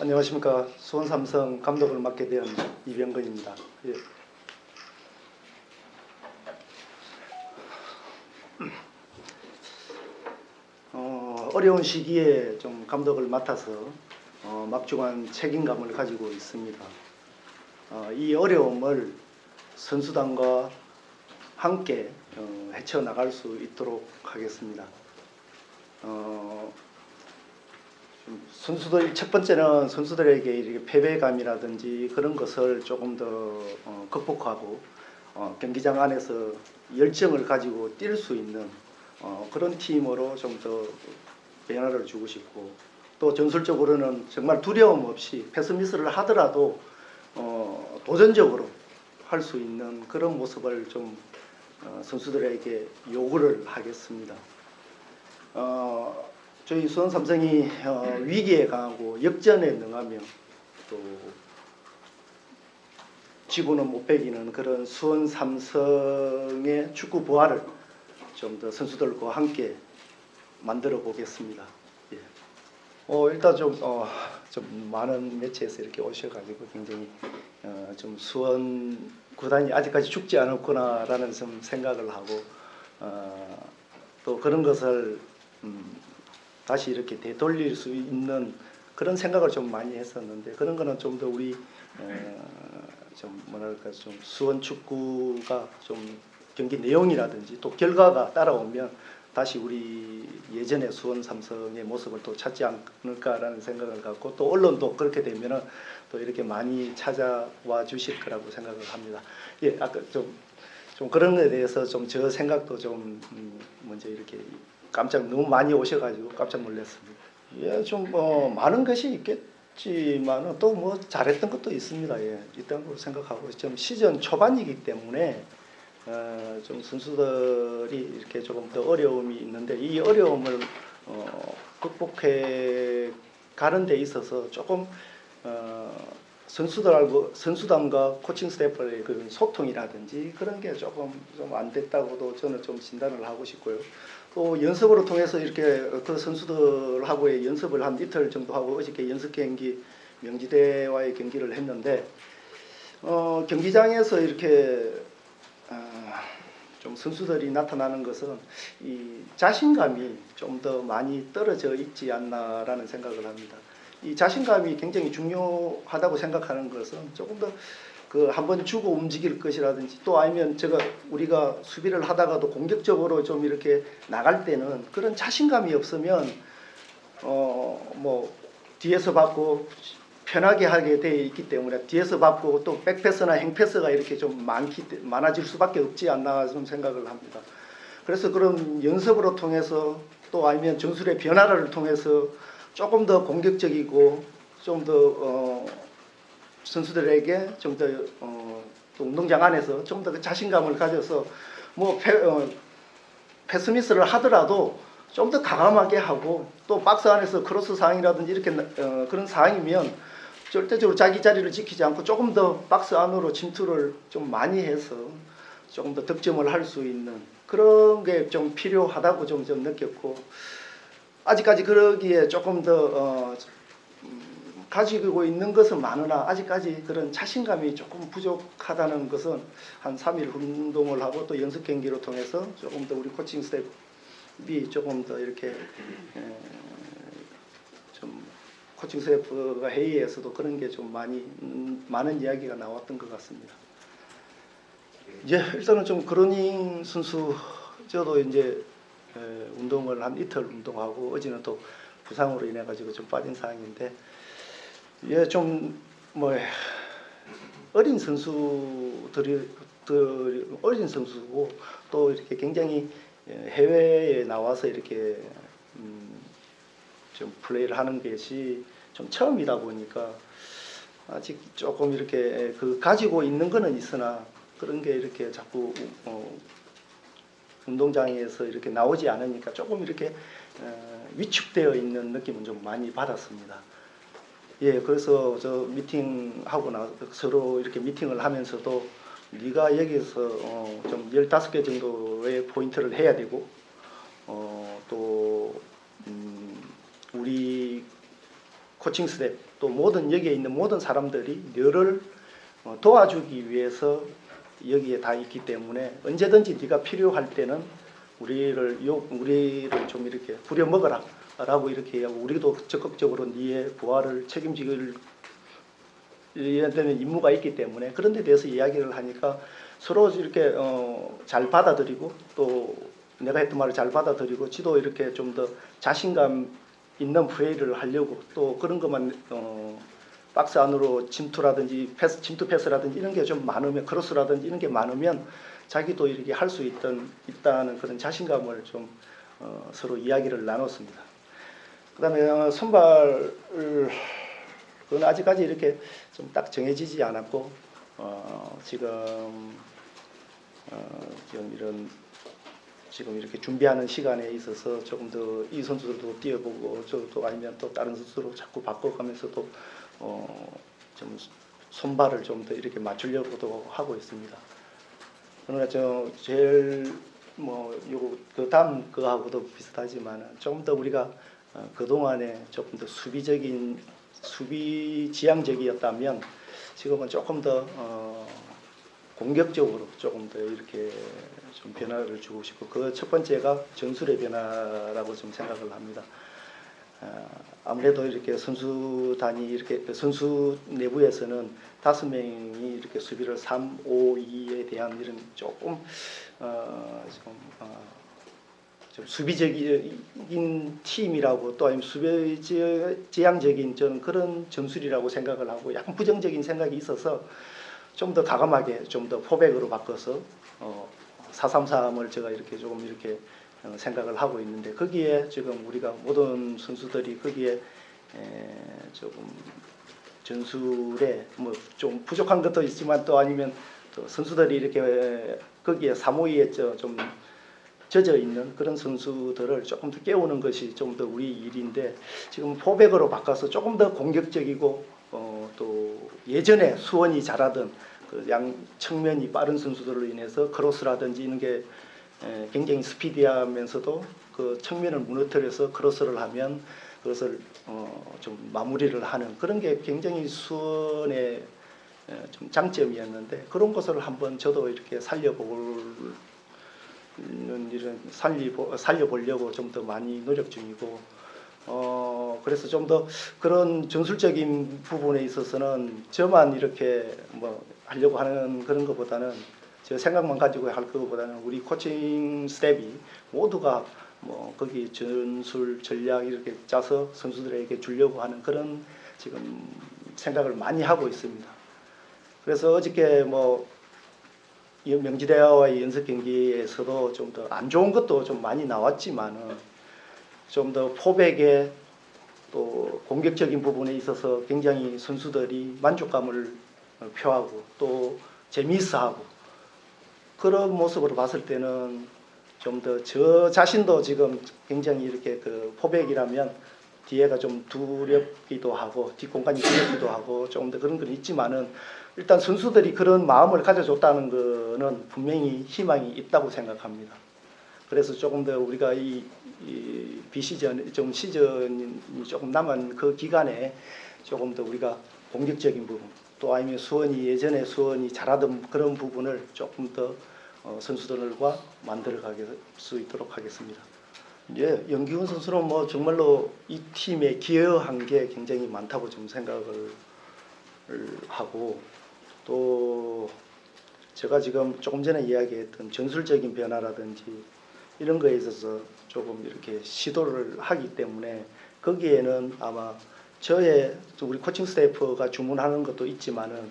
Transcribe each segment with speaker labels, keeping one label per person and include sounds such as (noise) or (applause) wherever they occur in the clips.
Speaker 1: 안녕하십니까 수원 삼성 감독을 맡게 된 이병건입니다. 예. 어, 어려운 시기에 좀 감독을 맡아서 어, 막중한 책임감을 가지고 있습니다. 어, 이 어려움을 선수단과 함께 어, 헤쳐나갈 수 있도록 하겠습니다. 어, 좀 선수들 첫 번째는 선수들에게 이렇게 패배감이라든지 그런 것을 조금 더 어, 극복하고 어, 경기장 안에서 열정을 가지고 뛸 수 있는 어, 그런 팀으로 좀 더 변화를 주고 싶고 또 전술적으로는 정말 두려움 없이 패스미스를 하더라도 어, 도전적으로 할 수 있는 그런 모습을 좀 어, 선수들에게 요구를 하겠습니다. 어, 저희 수원 삼성이 어, 위기에 강하고 역전에 능하며 또 지구는 못 배기는 그런 수원 삼성의 축구 부활을 좀 더 선수들과 함께 만들어 보겠습니다. 예. 어, 일단 좀, 어, 좀 많은 매체에서 이렇게 오셔가지고 굉장히 어, 좀 수원 구단이 아직까지 죽지 않았구나라는 좀 생각을 하고 어, 또 그런 것을 음, 다시 이렇게 되돌릴 수 있는 그런 생각을 좀 많이 했었는데 그런 거는 좀 더 우리 어, 좀 뭐랄까 좀 수원 축구가 좀 경기 내용이라든지 또 결과가 따라오면 다시 우리 예전의 수원 삼성의 모습을 또 찾지 않을까라는 생각을 갖고 또 언론도 그렇게 되면은 또 이렇게 많이 찾아와 주실 거라고 생각을 합니다. 예, 아까 좀, 좀 그런 거에 대해서 좀 저 생각도 좀 음, 먼저 이렇게 깜짝 너무 많이 오셔가지고 깜짝 놀랐습니다. 예, 좀 뭐 많은 것이 있겠지만은 또뭐 잘했던 것도 있습니다. 예, 있다고 생각하고 좀 시즌 초반이기 때문에 어, 좀 선수들이 이렇게 조금 더 어려움이 있는데 이 어려움을 어, 극복해 가는 데 있어서 조금 어, 선수들하고 선수단과 코칭 스태프의 그런 소통이라든지 그런 게 조금 좀 안 됐다고도 저는 좀 진단을 하고 싶고요. 또 연습으로 통해서 이렇게 그 선수들하고의 연습을 한 이틀 정도 하고 어저께 연습 경기 명지대와의 경기를 했는데 어, 경기장에서 이렇게 아, 좀 선수들이 나타나는 것은 이 자신감이 좀 더 많이 떨어져 있지 않나라는 생각을 합니다. 이 자신감이 굉장히 중요하다고 생각하는 것은 조금 더 그 한번 주고 움직일 것이라든지 또 아니면 제가 우리가 수비를 하다가도 공격적으로 좀 이렇게 나갈 때는 그런 자신감이 없으면 어 뭐 뒤에서 받고 편하게 하게 되어 있기 때문에 뒤에서 받고 또 백패스나 행패스가 이렇게 좀 많기 많아질 수밖에 없지 않나 좀 생각을 합니다. 그래서 그런 연습으로 통해서 또 아니면 전술의 변화를 통해서 조금 더 공격적이고 좀더 어, 선수들에게 좀더 어, 운동장 안에서 좀 더 자신감을 가져서 뭐 패, 어, 패스미스를 하더라도 좀 더 과감하게 하고 또 박스 안에서 크로스 상황이라든지 이렇게 어, 그런 상황이면 절대적으로 자기 자리를 지키지 않고 조금 더 박스 안으로 침투를 좀 많이 해서 조금 더 득점을 할 수 있는 그런 게 좀 필요하다고 좀, 좀 느꼈고 아직까지 그러기에 조금 더 어, 음, 가지고 있는 것은 많으나 아직까지 그런 자신감이 조금 부족하다는 것은 한 3일 운동을 하고 또 연습 경기를 통해서 조금 더 우리 코칭 스태프가 조금 더 이렇게 에, 좀 코칭 스태프가 회의에서도 그런 게 좀 많이 음, 많은 이야기가 나왔던 것 같습니다. 이제 일단은 좀 그러닝 선수 저도 이제 에, 운동을 한 이틀 운동하고 어제는 또 부상으로 인해 가지고 좀 빠진 상황인데 예 좀 뭐 어린 선수들이 어린 선수고 또 이렇게 굉장히 해외에 나와서 이렇게 음, 좀 플레이를 하는 것이 좀 처음이다 보니까 아직 조금 이렇게 그 가지고 있는 거는 있으나 그런 게 이렇게 자꾸 어 운동장에서 이렇게 나오지 않으니까 조금 이렇게 어 위축되어 있는 느낌은 좀 많이 받았습니다. 예, 그래서 저 미팅하고 나 서로 이렇게 미팅을 하면서도 네가 여기서 어 좀 15개 정도의 포인트를 해야 되고 어 또 음 우리 코칭 스태프 또 모든 여기에 있는 모든 사람들이 너를 어, 도와주기 위해서 여기에 다 있기 때문에 언제든지 네가 필요할 때는 우리를 요 우리를 좀 이렇게 부려 먹어라 라고 이렇게 하고 우리도 적극적으로 네의 부활을 책임지길 되는 임무가 있기 때문에 그런 데 대해서 이야기를 하니까 서로 이렇게 어, 잘 받아들이고 또 내가 했던 말을 잘 받아들이고 지도 이렇게 좀 더 자신감 있는 플레이를 하려고 또 그런 것만 어, 박스 안으로 침투라든지 패스, 침투 패스라든지 이런 게 좀 많으면 크로스라든지 이런 게 많으면 자기도 이렇게 할 수 있던 있다는 그런 자신감을 좀 어, 서로 이야기를 나눴습니다. 그 다음에 어, 선발을 그건 아직까지 이렇게 좀 딱 정해지지 않았고 어, 지금 어, 지금 이런 지금 이렇게 준비하는 시간에 있어서 조금 더 이 선수들도 뛰어보고 저도 아니면 또 다른 선수로 자꾸 바꿔가면서도 어, 좀 손발을 좀 더 이렇게 맞추려고도 하고 있습니다. 그러나 저 제일 뭐 요거 그 다음 거하고도 비슷하지만 조금 더 우리가 어, 그 동안에 조금 더 수비적인 수비 지향적이었다면 지금은 조금 더 어, 공격적으로 조금 더 이렇게 좀 변화를 주고 싶고 그 첫 번째가 전술의 변화라고 좀 생각을 합니다. 아, 아무래도 이렇게 선수단이 이렇게 선수 내부에서는 다섯 명이 이렇게 수비를 3, 5, 2에 대한 이런 조금 어, 좀, 어, 좀 수비적인 팀이라고 또 아니면 수비지향적인 저는 그런 전술이라고 생각을 하고 약간 부정적인 생각이 있어서 좀더 가감하게 좀 더 포백으로 바꿔서 어, 433을 제가 이렇게 조금 이렇게 어, 생각을 하고 있는데 거기에 지금 우리가 모든 선수들이 거기에 에, 조금 전술에 뭐 좀 부족한 것도 있지만 또 아니면 또 선수들이 이렇게 거기에 사모이에 저- 좀 젖어 있는 그런 선수들을 조금 더 깨우는 것이 좀 더 우리 일인데 지금 포백으로 바꿔서 조금 더 공격적이고 어, 또 예전에 수원이 잘하던 그 양 측면이 빠른 선수들로 인해서 크로스라든지 이런 게 에, 굉장히 스피디하면서도 그 측면을 무너뜨려서 크로스를 하면 그것을 어, 좀 마무리를 하는 그런 게 굉장히 수원의 에, 좀 장점이었는데 그런 것을 한번 저도 이렇게 살려볼 이런 살리 살려보려고 좀 더 많이 노력 중이고 어 그래서 좀 더 그런 전술적인 부분에 있어서는 저만 이렇게 뭐 하려고 하는 그런 것보다는 제 생각만 가지고 할 것보다는 우리 코칭 스텝이 모두가 뭐 거기 전술 전략 이렇게 짜서 선수들에게 주려고 하는 그런 지금 생각을 많이 하고 있습니다. 그래서 어저께 뭐이 명지대와의 연습 경기에서도 좀 더 안 좋은 것도 좀 많이 나왔지만은 좀 더 포백에 또 공격적인 부분에 있어서 굉장히 선수들이 만족감을 어, 표하고 또 재미있어하고 그런 모습으로 봤을 때는 좀 더 저 자신도 지금 굉장히 이렇게 그 포백이라면 뒤에가 좀 두렵기도 하고 뒷공간이 두렵기도 하고 조금 더 그런 건 있지만은 일단 선수들이 그런 마음을 가져줬다는 거는 분명히 희망이 있다고 생각합니다. 그래서 조금 더 우리가 이, 이 비시즌 좀 시즌이 조금 남은 그 기간에 조금 더 우리가 공격적인 부분 또 아니면 수원이 예전에 수원이 잘하던 그런 부분을 조금 더 어, 선수들과 만들어 가게 수 있도록 하겠습니다. 예, 연기훈 선수는 뭐 정말로 이 팀에 기여한 게 굉장히 많다고 좀 생각을 하고 또 제가 지금 조금 전에 이야기했던 전술적인 변화라든지 이런 거에 있어서 조금 이렇게 시도를 하기 때문에 거기에는 아마 저의 또 우리 코칭 스태프가 주문하는 것도 있지만은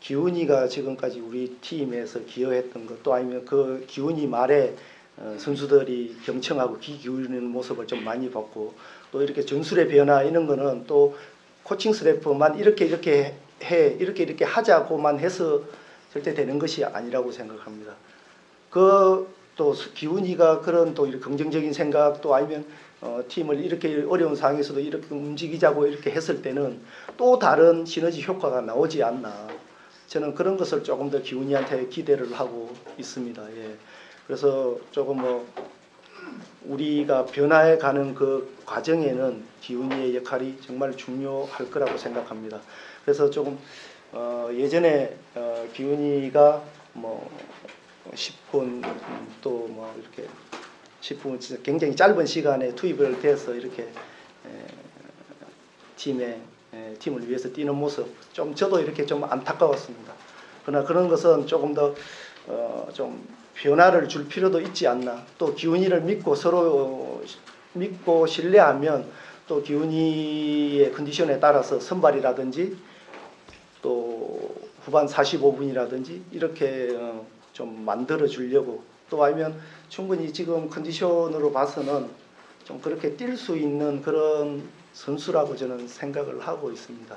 Speaker 1: 기훈이가 지금까지 우리 팀에서 기여했던 것 또 아니면 그 기훈이 말에 어, 선수들이 경청하고 귀 기울이는 모습을 좀 많이 봤고 또 이렇게 전술의 변화 이런 거는 또 코칭 스태프만 이렇게 이렇게 해 이렇게 이렇게 하자고만 해서 절대 되는 것이 아니라고 생각합니다. 그 또 기훈이가 그런 또 긍정적인 생각 또 아니면 어, 팀을 이렇게 어려운 상황에서도 이렇게 움직이자고 이렇게 했을 때는 또 다른 시너지 효과가 나오지 않나 저는 그런 것을 조금 더 기훈이한테 기대를 하고 있습니다. 예. 그래서 조금 뭐 우리가 변화해 가는 그 과정에는 기운이의 역할이 정말 중요할 거라고 생각합니다. 그래서 조금 어, 예전에 어, 기운이가 뭐 10분 또 뭐 이렇게 10분 진짜 굉장히 짧은 시간에 투입을 돼서 이렇게 에, 팀에 에, 팀을 위해서 뛰는 모습 좀 저도 이렇게 좀 안타까웠습니다. 그러나 그런 것은 조금 더 어, 좀 변화를 줄 필요도 있지 않나. 또 기훈이를 믿고 서로 어, 믿고 신뢰하면 또 기훈이의 컨디션에 따라서 선발이라든지 또 후반 45분이라든지 이렇게 어, 좀 만들어 주려고 또 아니면 충분히 지금 컨디션으로 봐서는 좀 그렇게 뛸 수 있는 그런 선수라고 저는 생각을 하고 있습니다.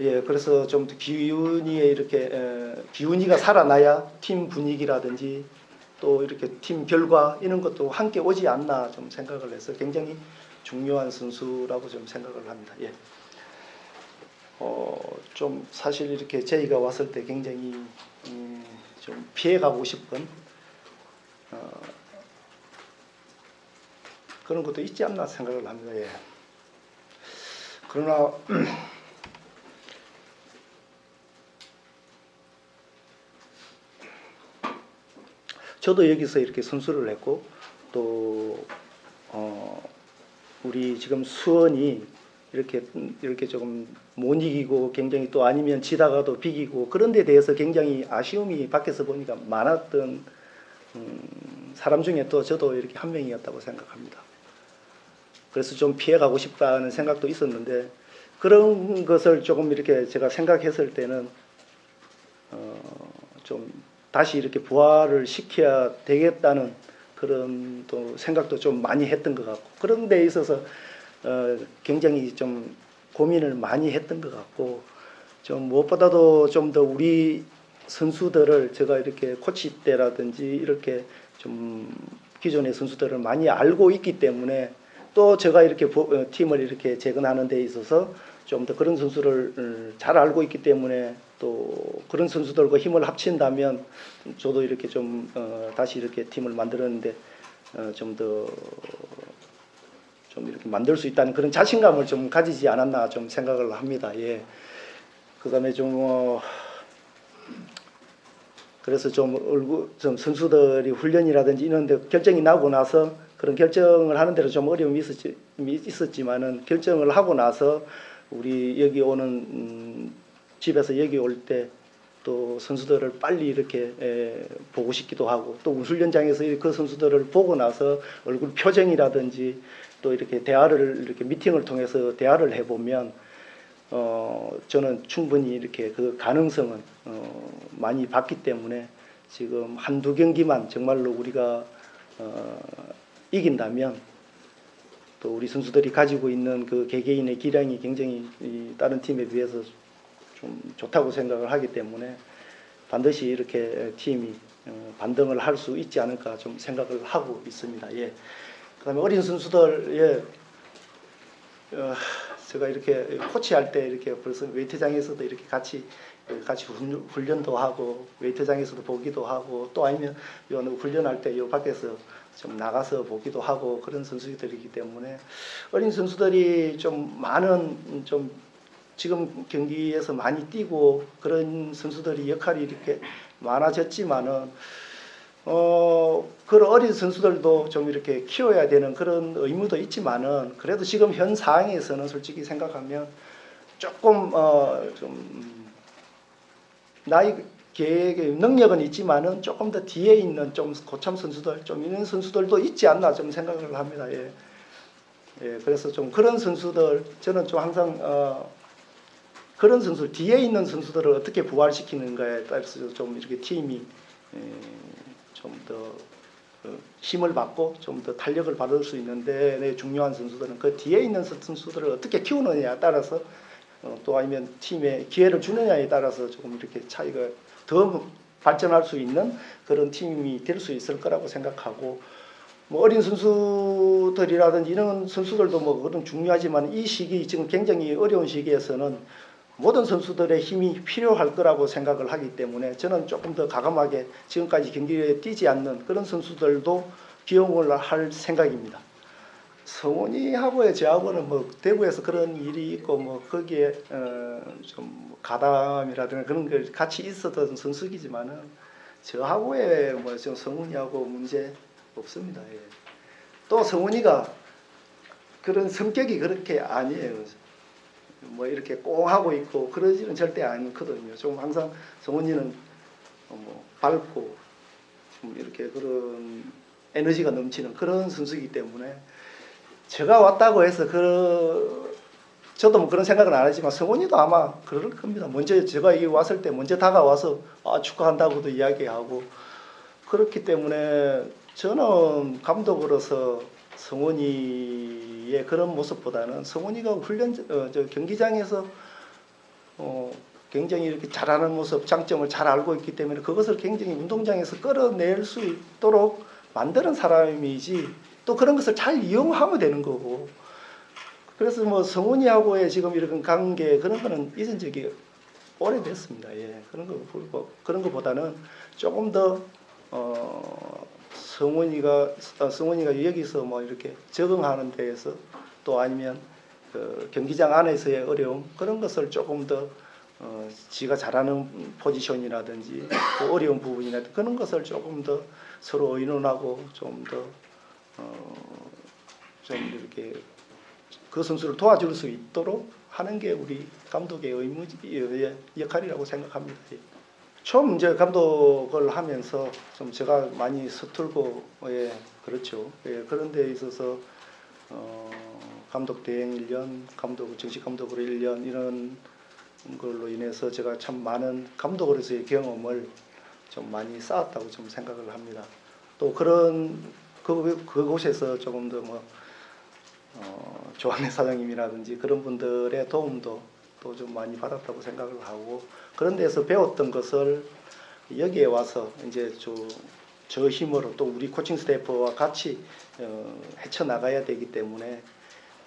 Speaker 1: 예, 그래서 좀더 기운이에 이렇게 에, 기운이가 살아나야 팀 분위기라든지 또 이렇게 팀 결과 이런 것도 함께 오지 않나 좀 생각을 해서 굉장히 중요한 선수라고 좀 생각을 합니다. 예. 어, 좀 사실 이렇게 저희가 왔을 때 굉장히 음, 좀 피해가고 싶은 어, 그런 것도 있지 않나 생각을 합니다. 예. 그러나 (clears throat) 저도 여기서 이렇게 선수를 했고 또 어, 우리 지금 수원이 이렇게 이렇게 조금 못 이기고 굉장히 또 아니면 지다가도 비기고 그런 데 대해서 굉장히 아쉬움이 밖에서 보니까 많았던 음, 사람 중에 또 저도 이렇게 한 명이었다고 생각합니다. 그래서 좀 피해가고 싶다는 생각도 있었는데 그런 것을 조금 이렇게 제가 생각했을 때는 어, 좀 다시 이렇게 부활을 시켜야 되겠다는 그런 또 생각도 좀 많이 했던 것 같고 그런 데 있어서 어, 굉장히 좀 고민을 많이 했던 것 같고 좀 무엇보다도 좀 더 우리 선수들을 제가 이렇게 코치 때라든지 이렇게 좀 기존의 선수들을 많이 알고 있기 때문에 또 제가 이렇게 보- 어, 팀을 이렇게 재건하는 데 있어서 좀 더 그런 선수를 음, 잘 알고 있기 때문에 또 그런 선수들과 힘을 합친다면 저도 이렇게 좀 어, 다시 이렇게 팀을 만들었는데 어, 좀더 좀 이렇게 만들 수 있다는 그런 자신감을 좀 가지지 않았나 좀 생각을 합니다. 예. 그 다음에 좀 어, 그래서 좀 얼굴 좀 선수들이 훈련이라든지 이런데 결정이 나고 나서 그런 결정을 하는 데는 좀 어려움이 있었지, 있었지만은 결정을 하고 나서 우리 여기 오는 음, 집에서 여기 올때 또 선수들을 빨리 이렇게 에, 보고 싶기도 하고 또 훈련장에서 그 선수들을 보고 나서 얼굴 표정이라든지 또 이렇게 대화를 이렇게 미팅을 통해서 대화를 해보면 어, 저는 충분히 이렇게 그 가능성은 어, 많이 봤기 때문에 지금 한두 경기만 정말로 우리가 어, 이긴다면 또 우리 선수들이 가지고 있는 그 개개인의 기량이 굉장히 이 다른 팀에 비해서 좀 좋다고 생각을 하기 때문에 반드시 이렇게 팀이 어, 반등을 할 수 있지 않을까 좀 생각을 하고 있습니다. 예. 그 다음에 어린 선수들 예. 어, 제가 이렇게 코치할 때 이렇게 벌써 웨이트장에서도 이렇게 같이 같이 훈- 훈련도 하고 웨이트장에서도 보기도 하고 또 아니면 요 훈련할 때 요 밖에서 좀 나가서 보기도 하고 그런 선수들이기 때문에 어린 선수들이 좀 많은 좀 지금 경기에서 많이 뛰고 그런 선수들이 역할이 이렇게 많아졌지만은 어 그런 어린 선수들도 좀 이렇게 키워야 되는 그런 의무도 있지만은 그래도 지금 현 상황에서는 솔직히 생각하면 조금 어 좀 나이 계획의 능력은 있지만은 조금 더 뒤에 있는 좀 고참 선수들 좀 이런 선수들도 있지 않나 좀 생각을 합니다. 예. 예, 그래서 좀 그런 선수들 저는 좀 항상 어 그런 선수 뒤에 있는 선수들을 어떻게 부활시키는가에 따라서 좀 이렇게 팀이 예, 좀더 그 힘을 받고 좀 더 탄력을 받을 수 있는데 네, 중요한 선수들은 그 뒤에 있는 선수들을 어떻게 키우느냐에 따라서 어, 또 아니면 팀에 기회를 주느냐에 따라서 조금 이렇게 차이가 더 발전할 수 있는 그런 팀이 될 수 있을 거라고 생각하고 뭐 어린 선수들이라든지 이런 선수들도 뭐 그런 중요하지만 이 시기 지금 굉장히 어려운 시기에서는 모든 선수들의 힘이 필요할 거라고 생각을 하기 때문에 저는 조금 더 가감하게 지금까지 경기에 뛰지 않는 그런 선수들도 기용을 할 생각입니다. 성훈이하고의 저하고는 뭐 대구에서 그런 일이 있고 뭐 거기에 어 좀 가담이라든가 그런 걸 같이 있었던 선수이지만은 저하고의 뭐좀 성훈이하고 문제 없습니다. 예. 또 성훈이가 그런 성격이 그렇게 아니에요. 뭐 이렇게 꽁하고 있고 그러지는 절대 않거든요. 좀 항상 성훈이는 뭐 밝고 좀 이렇게 그런 에너지가 넘치는 그런 선수이기 때문에 제가 왔다고 해서 그 저도 뭐 그런 생각은 안 하지만 성훈이도 아마 그럴 겁니다. 먼저 제가 여기 왔을 때 먼저 다가와서 아, 축하한다고도 이야기하고 그렇기 때문에 저는 감독으로서 성훈이의 그런 모습보다는 성훈이가 훈련 어, 저 경기장에서 어, 굉장히 이렇게 잘하는 모습 장점을 잘 알고 있기 때문에 그것을 굉장히 운동장에서 끌어낼 수 있도록 만드는 사람이지 또 그런 것을 잘 이용하면 되는 거고 그래서 뭐 성훈이하고의 지금 이런 관계 그런 거는 잊은 적이 오래됐습니다. 예. 그런 거 보- 그런 거보다는 조금 더 어, 성훈이가 어, 성훈이가 여기서 뭐 이렇게 적응하는 데에서 또 아니면 그 경기장 안에서의 어려움 그런 것을 조금 더 어, 지가 잘하는 포지션이라든지 또 어려운 부분이나 그런 것을 조금 더 서로 의논하고 좀더 어, 좀 이렇게 그 선수를 도와줄 수 있도록 하는 게 우리 감독의 의무 의 역할이라고 생각합니다. 예. 처음 이제 감독을 하면서 좀 제가 많이 서툴고 예 그렇죠. 예 그런 데 있어서 어, 감독 대행 1년, 감독 정식 감독으로 1년 이런 걸로 인해서 제가 참 많은 감독으로서의 경험을 좀 많이 쌓았다고 좀 생각을 합니다. 또 그런 그 그곳에서 조금 더뭐 어, 조한래 사장님이라든지 그런 분들의 도움도 또 좀 많이 받았다고 생각을 하고 그런 데서 배웠던 것을 여기에 와서 이제 저, 저 힘으로 또 우리 코칭 스태프와 같이 어, 헤쳐 나가야 되기 때문에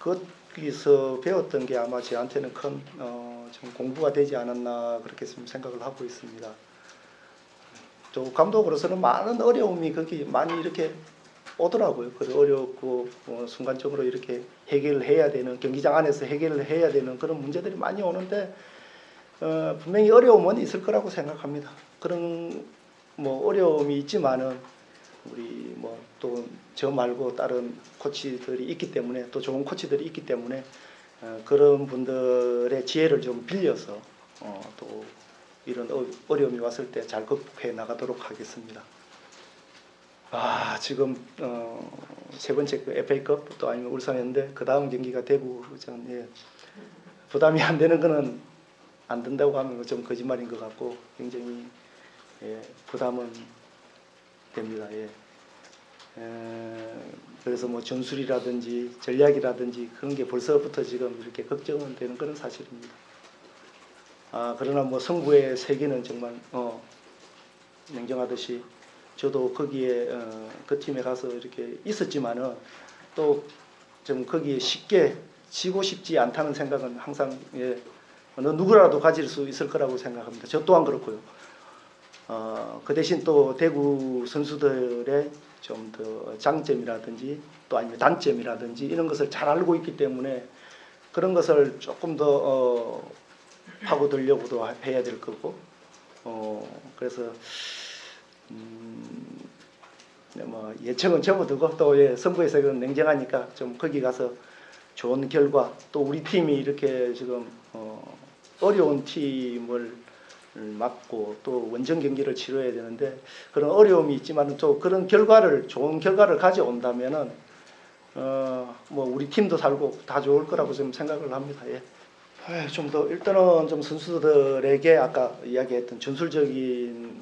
Speaker 1: 거기서 배웠던 게 아마 저한테는 큰 어, 좀 공부가 되지 않았나 그렇게 좀 생각을 하고 있습니다. 또 감독으로서는 많은 어려움이 거기 많이 이렇게 오더라고요. 그 어렵고 어, 순간적으로 이렇게 해결을 해야 되는 경기장 안에서 해결을 해야 되는 그런 문제들이 많이 오는데 어, 분명히 어려움은 있을 거라고 생각합니다. 그런 뭐 어려움이 있지만은 우리 뭐 또 저 말고 다른 코치들이 있기 때문에 또 좋은 코치들이 있기 때문에 어, 그런 분들의 지혜를 좀 빌려서 어, 또 이런 어, 어려움이 왔을 때 잘 극복해 나가도록 하겠습니다. 아 지금 어, 세 번째 그 FA컵 또 아니면 울산현대 그 다음 경기가 대구전 예. 부담이 안 되는 거는 안 된다고 하면 좀 거짓말인 것 같고 굉장히 예, 부담은 됩니다. 예. 에, 그래서 뭐 전술이라든지 전략이라든지 그런 게 벌써부터 지금 이렇게 걱정은 되는 그런 사실입니다. 아 그러나 뭐 성부의 세계는 정말 어, 냉정하듯이 저도 거기에 어, 그 팀에 가서 이렇게 있었지만은 또 좀 거기에 쉽게 지고 싶지 않다는 생각은 항상 예, 어느 누구라도 가질 수 있을 거라고 생각합니다. 저 또한 그렇고요. 어, 그 대신 또 대구 선수들의 좀 더 장점이라든지 또 아니면 단점이라든지 이런 것을 잘 알고 있기 때문에 그런 것을 조금 더 어, 파고들려고도 해야 될 거고 어, 그래서 음, 네, 뭐 예측은 접어두고 또 예, 선부에서 그 냉정하니까 좀 거기 가서 좋은 결과 또 우리 팀이 이렇게 지금 어, 어려운 팀을 맞고 또 원정 경기를 치러야 되는데 그런 어려움이 있지만 또 그런 결과를 좋은 결과를 가져온다면은 어 뭐 우리 팀도 살고 다 좋을 거라고 좀 생각을 합니다. 예. 좀 더 일단은 좀 선수들에게 아까 이야기했던 전술적인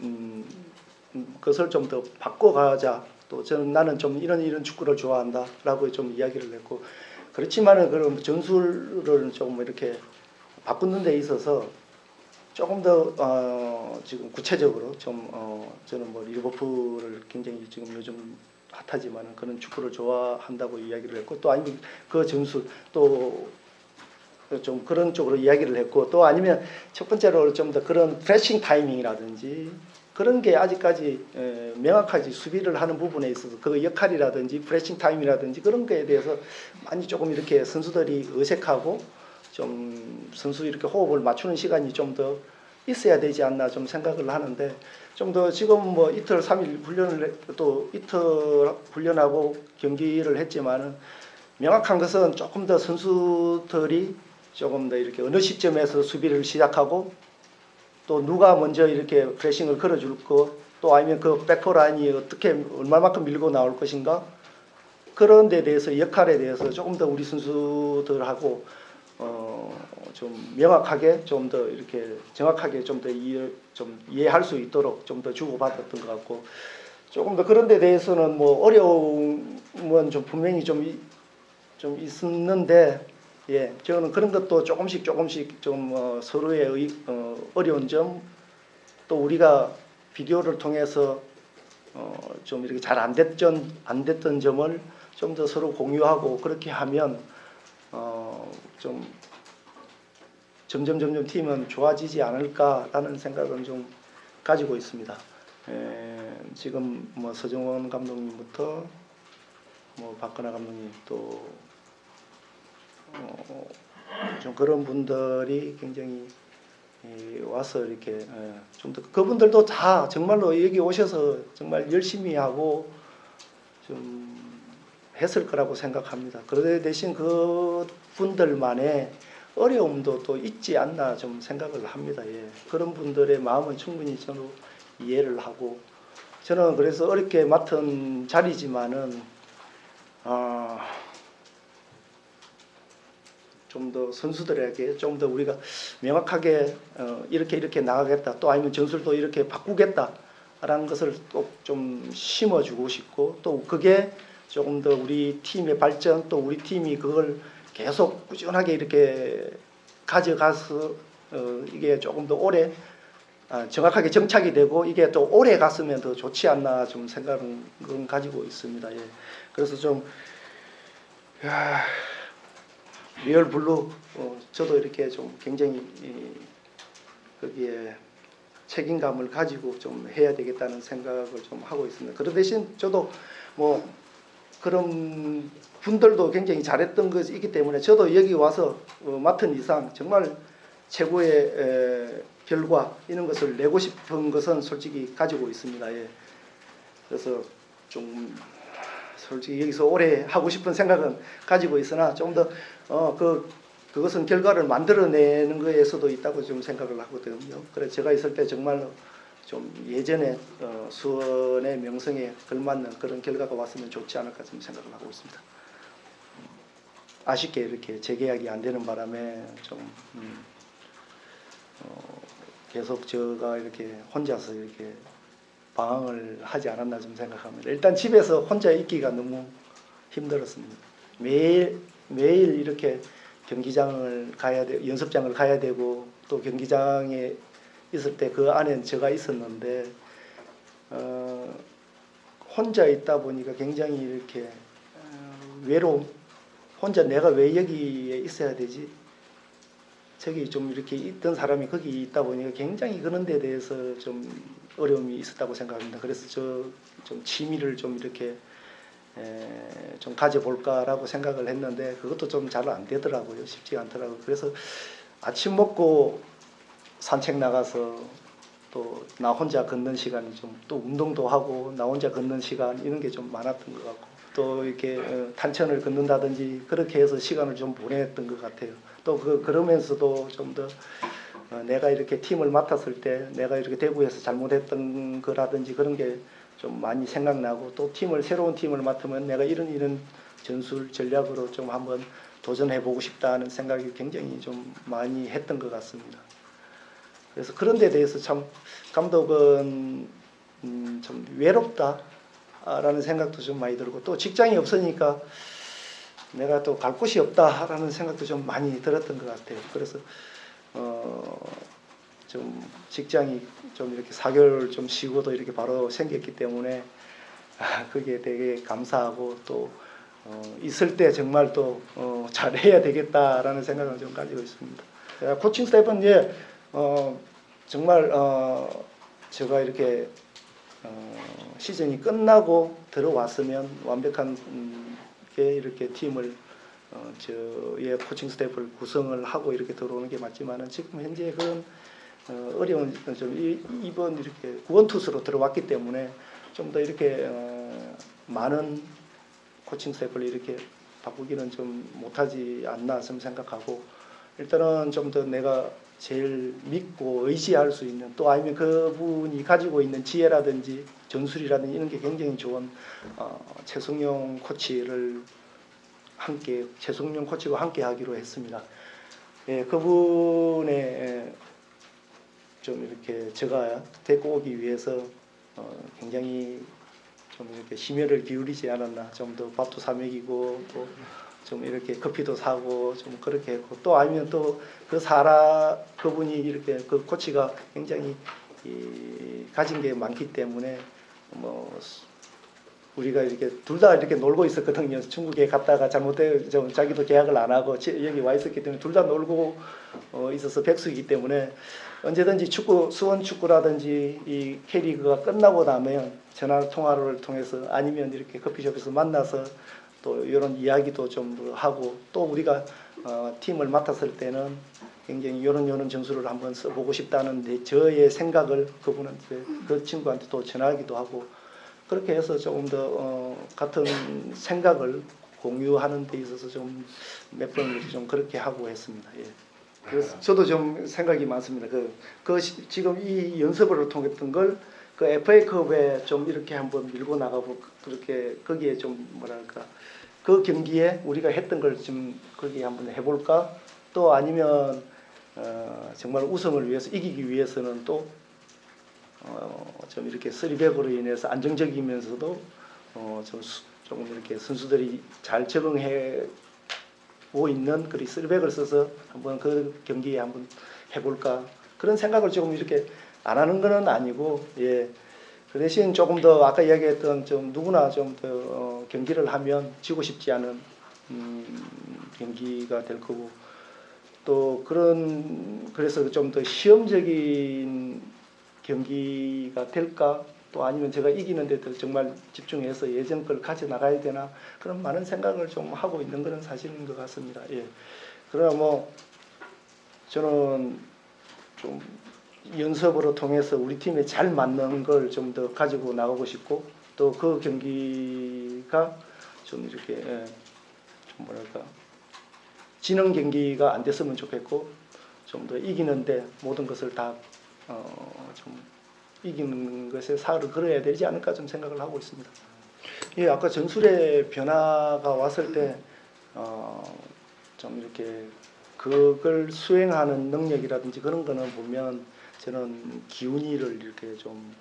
Speaker 1: 음, 음, 것을 좀 더 바꿔가자. 또 저는 나는 좀 이런 이런 축구를 좋아한다 라고 좀 이야기를 했고 그렇지만은 그런 전술을 좀 이렇게 바꾸는 데 있어서 조금 더 어, 지금 구체적으로 좀 어, 저는 뭐 리버풀을 굉장히 지금 요즘 핫하지만은 그런 축구를 좋아한다고 이야기를 했고 또 아니면 그 전술 또 좀 그런 쪽으로 이야기를 했고 또 아니면 첫 번째로 좀 더 그런 pressing 타이밍이라든지 그런 게 아직까지 에, 명확하지 수비를 하는 부분에 있어서 그 역할이라든지 pressing 타임이라든지 그런 거에 대해서 많이 조금 이렇게 선수들이 어색하고 좀 선수 이렇게 호흡을 맞추는 시간이 좀 더 있어야 되지 않나 좀 생각을 하는데 좀 더 지금 뭐 이틀 삼일 훈련을 했- 또 이틀 훈련하고 경기를 했지만은 명확한 것은 조금 더 선수들이 조금 더 이렇게 어느 시점에서 수비를 시작하고 또 누가 먼저 이렇게 프레싱을 걸어줄 거, 또 아니면 그 백포 라인이 어떻게 얼마만큼 밀고 나올 것인가? 그런 데 대해서 역할에 대해서 조금 더 우리 선수들하고 어, 좀 명확하게 좀 더 이렇게 정확하게 좀 더 이해 좀 이해할 수 있도록 좀 더 주고받았던 것 같고 조금 더 그런 데 대해서는 뭐 어려움은 좀 분명히 좀, 이- 좀 있었는데 예, 저는 그런 것도 조금씩 조금씩 좀 어, 서로의 의, 어, 어려운 점 또 우리가 비디오를 통해서 어, 좀 이렇게 잘 안 됐던 안 됐던 점을 좀 더 서로 공유하고 그렇게 하면 어, 좀 점점 점점 팀은 좋아지지 않을까라는 생각은 좀 가지고 있습니다. 에, 지금 뭐 서정원 감독님부터 뭐 박근혜 감독님 또 어, 좀 그런 분들이 굉장히 이 와서 이렇게 좀 더 그분들도 다 정말로 여기 오셔서 정말 열심히 하고 좀 했을 거라고 생각합니다. 그러 대신 그 분들만의 어려움도 또 있지 않나 좀 생각을 합니다. 예. 그런 분들의 마음은 충분히 저는 이해를 하고 저는 그래서 어렵게 맡은 자리지만은 아, 좀 더 선수들에게 좀 더 우리가 명확하게 어, 이렇게 이렇게 나가겠다 또 아니면 전술도 이렇게 바꾸겠다라는 것을 또 좀 심어주고 싶고 또 그게 조금 더 우리 팀의 발전 또 우리 팀이 그걸 계속 꾸준하게 이렇게 가져가서 어, 이게 조금 더 오래 아, 정확하게 정착이 되고 이게 또 오래 갔으면 더 좋지 않나 좀 생각은 가지고 있습니다. 예. 그래서 좀 야, Real Blue 어, 저도 이렇게 좀 굉장히 이, 거기에 책임감을 가지고 좀 해야 되겠다는 생각을 좀 하고 있습니다. 그런 대신 저도 뭐 그런 분들도 굉장히 잘했던 것이 있기 때문에 저도 여기 와서 어, 맡은 이상 정말 최고의 에, 결과 이런 것을 내고 싶은 것은 솔직히 가지고 있습니다. 예. 그래서 좀 솔직히 여기서 오래 하고 싶은 생각은 가지고 있으나 좀 더 어 그 그것은 결과를 만들어내는 거에서도 있다고 좀 생각을 하거든요. 그래서 제가 있을 때 정말로 좀 예전에 어, 수원의 명성에 걸맞는 그런 결과가 왔으면 좋지 않을까 좀 생각을 하고 있습니다. 아쉽게 이렇게 재계약이 안 되는 바람에 좀 음, 어, 계속 제가 이렇게 혼자서 이렇게 방황을 하지 않았나 좀 생각합니다. 일단 집에서 혼자 있기가 너무 힘들었습니다. 매일 매일 이렇게 경기장을 가야 돼, 연습장을 가야 되고 또 경기장에 있을 때 그 안에 제가 있었는데 어, 혼자 있다 보니까 굉장히 이렇게 어, 외로움, 혼자 내가 왜 여기에 있어야 되지? 저기 좀 이렇게 있던 사람이 거기 있다 보니까 굉장히 그런 데 대해서 좀 어려움이 있었다고 생각합니다. 그래서 저 좀 취미를 좀 이렇게 에, 좀 가져볼까라고 생각을 했는데 그것도 좀 잘 안 되더라고요. 쉽지가 않더라고요. 그래서 아침 먹고 산책 나가서 또 나 혼자 걷는 시간이 좀 또 운동도 하고 나 혼자 걷는 시간 이런 게 좀 많았던 것 같고 또 이렇게 어, 탄천을 걷는다든지 그렇게 해서 시간을 좀 보냈던 것 같아요. 또 그 그러면서도 좀더 어, 내가 이렇게 팀을 맡았을 때 내가 이렇게 대구에서 잘못했던 거라든지 그런 게 좀 많이 생각나고 또 팀을 새로운 팀을 맡으면 내가 이런 이런 전술 전략으로 좀 한번 도전해 보고 싶다는 생각이 굉장히 좀 많이 했던 것 같습니다. 그래서 그런 데 대해서 참 감독은 음, 좀 외롭다라는 생각도 좀 많이 들고 또 직장이 없으니까 내가 또 갈 곳이 없다라는 생각도 좀 많이 들었던 것 같아요. 그래서 어, 좀 직장이 좀 이렇게 4개월 좀 쉬고도 이렇게 바로 생겼기 때문에 아, 그게 되게 감사하고 또 어, 있을 때 정말 또 어, 잘해야 되겠다라는 생각을 좀 가지고 있습니다. 코칭 스태프는 예, 어, 정말 어, 제가 이렇게 어, 시즌이 끝나고 들어왔으면 완벽한 음, 게 이렇게 팀을 어, 저의 코칭 스태프를 구성을 하고 이렇게 들어오는 게 맞지만은 지금 현재 그런 어, 어려운 좀 이- 이번 이렇게 구원 투수로 들어왔기 때문에 좀 더 이렇게 어, 많은 코칭 스태프를 이렇게 바꾸기는 좀 못하지 않나 좀 생각하고 일단은 좀 더 내가 제일 믿고 의지할 수 있는 또 아니면 그분이 가지고 있는 지혜라든지 전술이라든지 이런 게 굉장히 좋은 어, 최성용 코치를 함께 최성용 코치와 함께 하기로 했습니다. 예, 그분의 예, 좀 이렇게 제가 데리고 오기 위해서 어, 굉장히 좀 이렇게 심혈을 기울이지 않았나 좀 더 밥도 사 먹이고 또 좀 이렇게 커피도 사고 좀 그렇게 했고 또 아니면 또 그 사람 그분이 이렇게 그 코치가 굉장히 이, 가진 게 많기 때문에 뭐 우리가 이렇게 둘 다 이렇게 놀고 있었거든요. 중국에 갔다가 잘못돼 좀 자기도 계약을 안 하고 지- 여기 와 있었기 때문에 둘 다 놀고 어, 있어서 백수이기 때문에 언제든지 축구 수원 축구라든지 이 K리그가 끝나고 나면 전화 통화를 통해서 아니면 이렇게 커피숍에서 만나서 또 이런 이야기도 좀 하고 또 우리가 어, 팀을 맡았을 때는 굉장히 이런 이런 점수를 한번 써보고 싶다는 데 저의 생각을 그분한테 그 친구한테 또 전하기도 하고 그렇게 해서 조금 더 어, 같은 생각을 공유하는 데 있어서 좀 몇번좀 그렇게 하고 했습니다. 예. 그래서 저도 좀 생각이 많습니다. 그, 그 시- 지금 이 연습을 통했던 걸 그 FA컵에 좀 이렇게 한번 밀고 나가고 그렇게 거기에 좀 뭐랄까 그 경기에 우리가 했던 걸 좀 거기에 한번 해볼까 또 아니면 어, 정말 우승을 위해서 이기기 위해서는 또 어, 좀 이렇게 쓰리백으로 인해서 안정적이면서도 어, 좀 수- 조금 이렇게 선수들이 잘 적응해 고 있는 그리 쓰리백을 써서 한번 그 경기에 한번 해볼까 그런 생각을 조금 이렇게 안 하는 거는 아니고 예. 그 대신 조금 더 아까 이야기했던 좀 누구나 좀더 어, 경기를 하면 지고 싶지 않은 음, 경기가 될 거고 또 그런 그래서 좀 더 시험적인 경기가 될까 또 아니면 제가 이기는데 더 정말 집중해서 예전 걸 가져 나가야 되나 그런 많은 생각을 좀 하고 있는 것은 사실인 것 같습니다. 예. 그러나 뭐 저는 좀 연습으로 통해서 우리 팀에 잘 맞는 걸 좀 더 가지고 나가고 싶고 또 그 경기가 좀 이렇게 예, 좀 뭐랄까 지는 경기가 안 됐으면 좋겠고 좀 더 이기는데 모든 것을 다 어, 좀 이기는 것에 사활을 걸어야 되지 않을까 좀 생각을 하고 있습니다. 예, 아까 전술의 변화가 왔을 때, 어, 좀 이렇게 그걸 수행하는 능력이라든지 그런 거는 보면 저는 기운이를 이렇게 좀,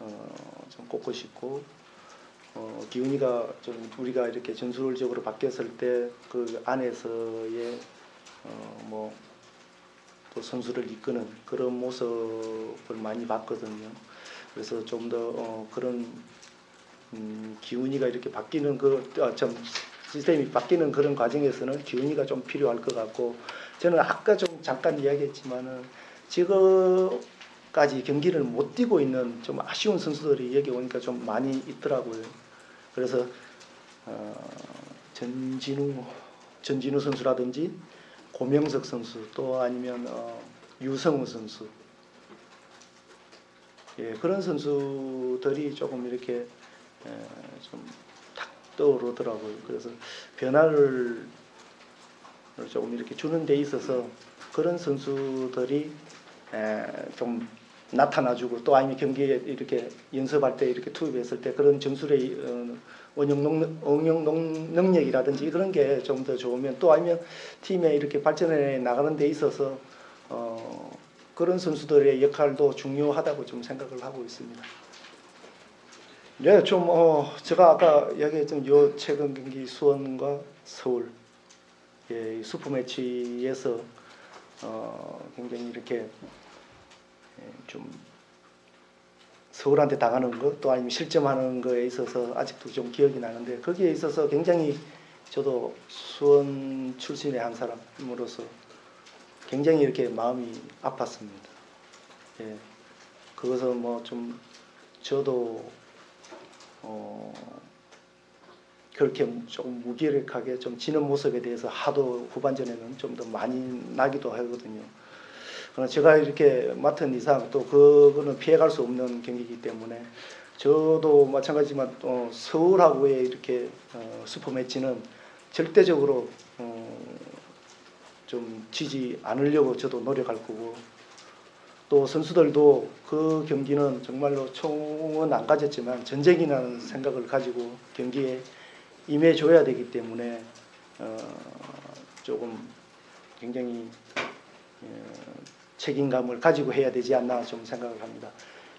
Speaker 1: 어, 좀 꼽고 싶고, 어, 기운이가 좀 우리가 이렇게 전술적으로 바뀌었을 때 그 안에서의 어, 뭐, 또 선수를 이끄는 그런 모습을 많이 봤거든요. 그래서 좀더 어, 그런 음, 기운이가 이렇게 바뀌는 그좀 시스템이 바뀌는 그런 과정에서는 기운이가 좀 필요할 것 같고 저는 아까 좀 잠깐 이야기했지만은 지금까지 경기를 못 뛰고 있는 좀 아쉬운 선수들이 여기 오니까 좀 많이 있더라고요. 그래서 어, 전진우 전진우 선수라든지 고명석 선수 또 아니면 어, 유성우 선수 예, 그런 선수들이 조금 이렇게 에, 좀탁 떠오르더라고요. 그래서 변화를 조금 이렇게 주는 데 있어서 그런 선수들이 에, 좀 나타나주고 또 아니면 경기에 이렇게 연습할 때 이렇게 투입했을 때 그런 능, 응용 능- 능력이라든지 그런 게 좀 더 좋으면 또 아니면 팀에 이렇게 발전해 나가는 데 있어서 어, 그런 선수들의 역할도 중요하다고 좀 생각을 하고 있습니다. 네, 좀 어, 제가 아까 이야기했던 요 최근 경기 수원과 서울 예, 이 슈퍼 매치에서 어, 굉장히 이렇게 예, 좀 서울한테 당하는 것 또 아니면 실점하는 거에 있어서 아직도 좀 기억이 나는데 거기에 있어서 굉장히 저도 수원 출신의 한 사람으로서 굉장히 이렇게 마음이 아팠습니다. 예. 그것은 뭐 좀 저도 어 그렇게 조금 무기력하게 좀 지는 모습에 대해서 하도 후반전에는 좀 더 많이 나기도 하거든요. 제가 이렇게 맡은 이상 또 그거는 피해갈 수 없는 경기이기 때문에 저도 마찬가지지만 또 서울하고의 이렇게 어, 슈퍼매치는 절대적으로 어, 좀 지지 않으려고 저도 노력할 거고 또 선수들도 그 경기는 정말로 총은 안 가졌지만 전쟁이라는 생각을 가지고 경기에 임해줘야 되기 때문에 어, 조금 굉장히 어, 책임감을 가지고 해야 되지 않나 좀 생각을 합니다.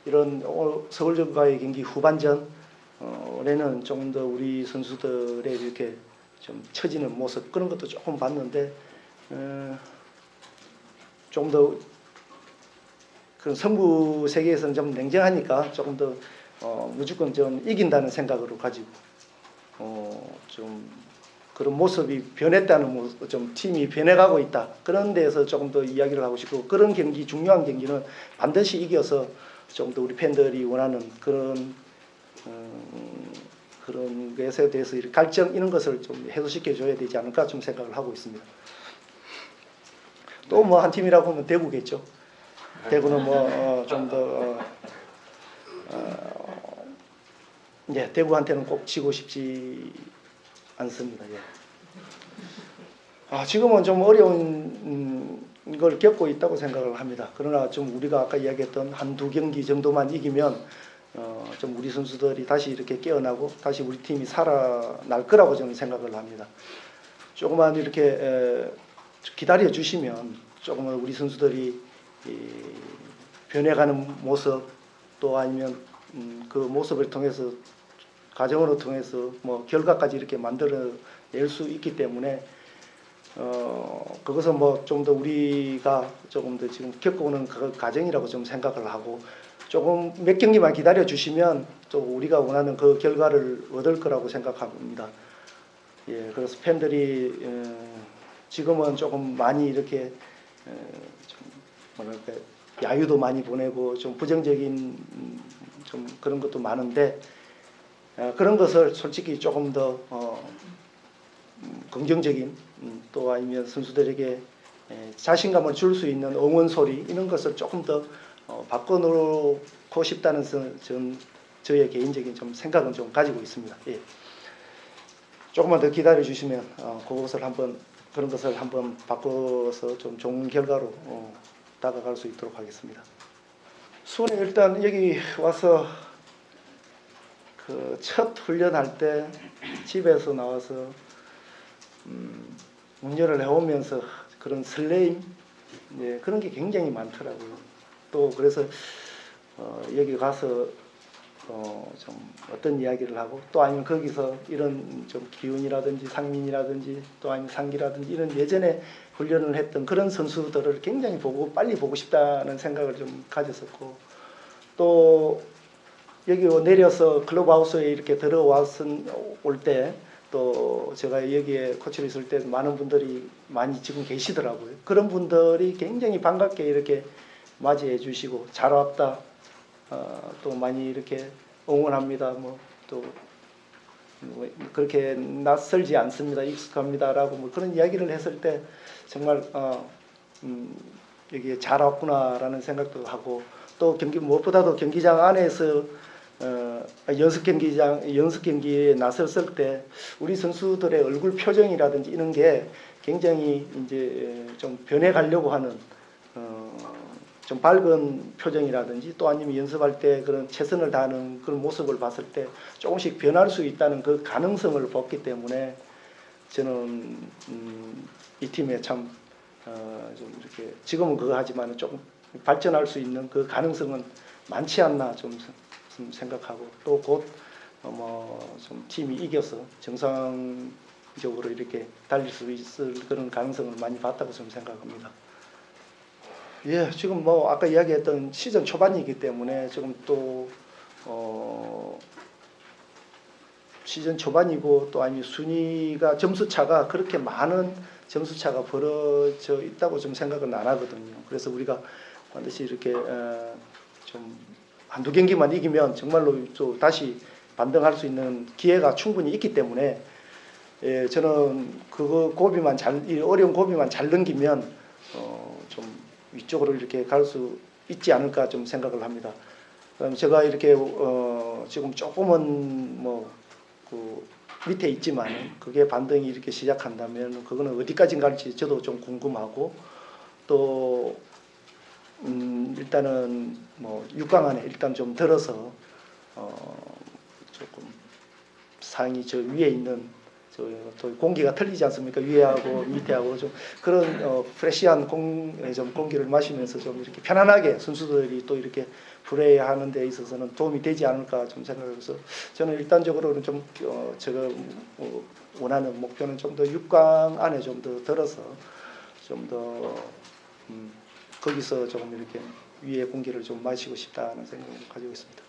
Speaker 1: 이런 오늘 서울전과의 경기 후반전 어, 올해는 조금 더 우리 선수들의 이렇게 좀 처지는 모습 그런 것도 조금 봤는데 어, 조금 더 그런 성부 세계에서는 좀 냉정하니까 조금 더 어, 무조건 좀 이긴다는 생각으로 가지고 어, 좀 그런 모습이 변했다는 모습, 좀 팀이 변해가고 있다 그런 데에서 조금 더 이야기를 하고 싶고 그런 경기 중요한 경기는 반드시 이겨서 좀 더 우리 팬들이 원하는 그런 음, 그런 것에 대해서 갈증 이런 것을 좀 해소시켜 줘야 되지 않을까 좀 생각을 하고 있습니다. 또 뭐 한 팀이라고 하면 대구겠죠. 대구는 뭐 좀더 어, 어, 예, 대구한테는 꼭 지고 싶지 않습니다. 예. 아, 지금은 좀 어려운 음, 걸 겪고 있다고 생각을 합니다. 그러나 좀 우리가 아까 이야기했던 한 두 경기 정도만 이기면 어, 좀 우리 선수들이 다시 이렇게 깨어나고 다시 우리 팀이 살아날 거라고 저는 생각을 합니다. 조금만 이렇게 에, 기다려 주시면 조금은 우리 선수들이 이, 변해가는 모습 또 아니면 음, 그 모습을 통해서 과정으로 통해서 뭐 결과까지 이렇게 만들어낼 수 있기 때문에 어 그것은 뭐 좀 더 우리가 조금 더 지금 겪어오는 그 과정이라고 좀 생각을 하고 조금 몇 경기만 기다려 주시면 또 우리가 원하는 그 결과를 얻을 거라고 생각합니다. 예, 그래서 팬들이 어, 지금은 조금 많이 이렇게 어, 좀 뭐랄까 야유도 많이 보내고 좀 부정적인 음, 좀 그런 것도 많은데 어, 그런 것을 솔직히 조금 더 어, 음, 긍정적인 음, 또 아니면 선수들에게 에, 자신감을 줄 수 있는 응원 소리 이런 것을 조금 더 어, 바꿔놓고 싶다는 선- 전 저의 개인적인 좀 생각은 좀 가지고 있습니다. 예. 조금만 더 기다려 주시면 어, 그것을 한번 그런 것을 한번 바꿔서 좀 좋은 결과로 어, 다가갈 수 있도록 하겠습니다. 수원에 일단 여기 와서 그 첫 훈련할 때 집에서 나와서 음, 운전을 해오면서 그런 설레임 예, 그런 게 굉장히 많더라고요. 또 그래서 어, 여기 가서 어, 좀 어떤 이야기를 하고 또 아니면 거기서 이런 좀 기운이라든지 상민이라든지 또 아니면 상기라든지 이런 예전에 훈련을 했던 그런 선수들을 굉장히 보고 빨리 보고 싶다는 생각을 좀 가졌었고 또 여기 내려서 클럽하우스에 이렇게 들어왔을 때 또 제가 여기에 코치를 있을 때 많은 분들이 많이 지금 계시더라고요. 그런 분들이 굉장히 반갑게 이렇게 맞이해 주시고 잘 왔다. 어, 또 많이 이렇게 응원합니다. 뭐또 뭐 그렇게 낯설지 않습니다. 익숙합니다라고 뭐 그런 이야기를 했을 때 정말 어, 음, 여기에 잘 왔구나라는 생각도 하고 또 경기 무엇보다도 경기장 안에서 어, 연습 경기장 연습 경기에 나섰을 때 우리 선수들의 얼굴 표정이라든지 이런 게 굉장히 이제 좀 변해가려고 하는 어, 좀 밝은 표정이라든지 또 아니면 연습할 때 그런 최선을 다하는 그런 모습을 봤을 때 조금씩 변할 수 있다는 그 가능성을 봤기 때문에 저는 음, 이 팀에 참 어, 좀 이렇게 지금은 그거 하지만 조금 발전할 수 있는 그 가능성은 많지 않나 좀, 좀 생각하고 또 곧 뭐좀 팀이 이겨서 정상적으로 이렇게 달릴 수 있을 그런 가능성을 많이 봤다고 좀 생각합니다. 예, 지금 뭐 아까 이야기했던 시즌 초반이기 때문에 지금 또 어, 시즌 초반이고 또 아니 순위가 점수 차가 그렇게 많은 점수 차가 벌어져 있다고 좀 생각은 안 하거든요. 그래서 우리가 반드시 이렇게 어, 좀 한두 경기만 이기면 정말로 또 다시 반등할 수 있는 기회가 충분히 있기 때문에 예, 저는 그거 고비만 잘, 이 어려운 고비만 잘 넘기면 어, 좀 위쪽으로 이렇게 갈 수 있지 않을까 좀 생각을 합니다. 그럼 제가 이렇게 어, 지금 조금은 뭐 그 밑에 있지만 그게 반등이 이렇게 시작한다면 그거는 어디까지 갈지 저도 좀 궁금하고 또 음, 일단은 뭐 6강 안에 일단 좀 들어서 어, 조금 상이 저 위에 있는 저또 공기가 틀리지 않습니까? 위에하고 밑에하고 좀 그런 어, 프레시한 공, 예, 좀 공기를 마시면서 좀 이렇게 편안하게 선수들이 또 이렇게 플레이하는 데 있어서는 도움이 되지 않을까 좀 생각해서 저는 일단적으로는 좀 어, 제가 어, 원하는 목표는 좀 더 6강 안에 좀 더 들어서 좀더 음, 거기서 조금 이렇게 위에 공기를 좀 마시고 싶다는 생각을 가지고 있습니다.